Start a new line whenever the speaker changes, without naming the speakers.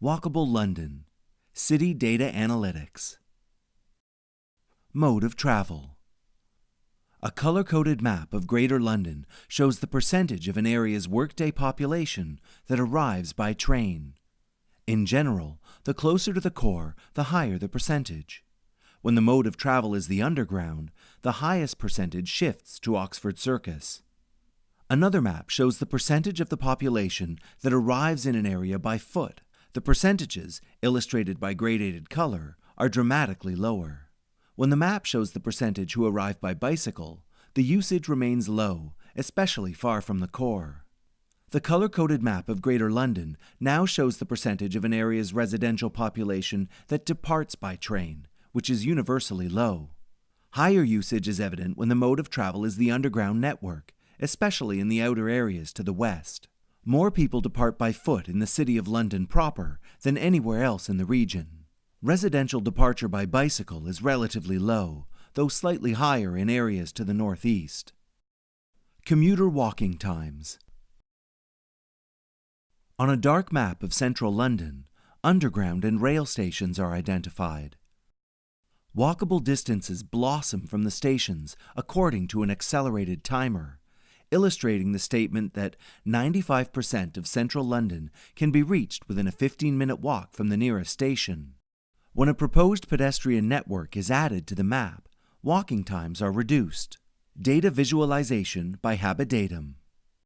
Walkable London City Data Analytics Mode of Travel A color-coded map of Greater London shows the percentage of an area's workday population that arrives by train. In general, the closer to the core, the higher the percentage. When the mode of travel is the Underground, the highest percentage shifts to Oxford Circus. Another map shows the percentage of the population that arrives in an area by foot. The percentages, illustrated by gradated color, are dramatically lower. When the map shows the percentage who arrive by bicycle, the usage remains low, especially far from the core. The color-coded map of Greater London now shows the percentage of an area's residential population that departs by train, which is universally low. Higher usage is evident when the mode of travel is the underground network, especially in the outer areas to the west. More people depart by foot in the City of London proper than anywhere else in the region. Residential departure by bicycle is relatively low, though slightly higher in areas to the northeast. Commuter walking times. On a dark map of central London, underground and rail stations are identified. Walkable distances blossom from the stations according to an accelerated timer, illustrating the statement that 95% of central London can be reached within a 15-minute walk from the nearest station. When a proposed pedestrian network is added to the map, walking times are reduced. Data visualization by Habidatum.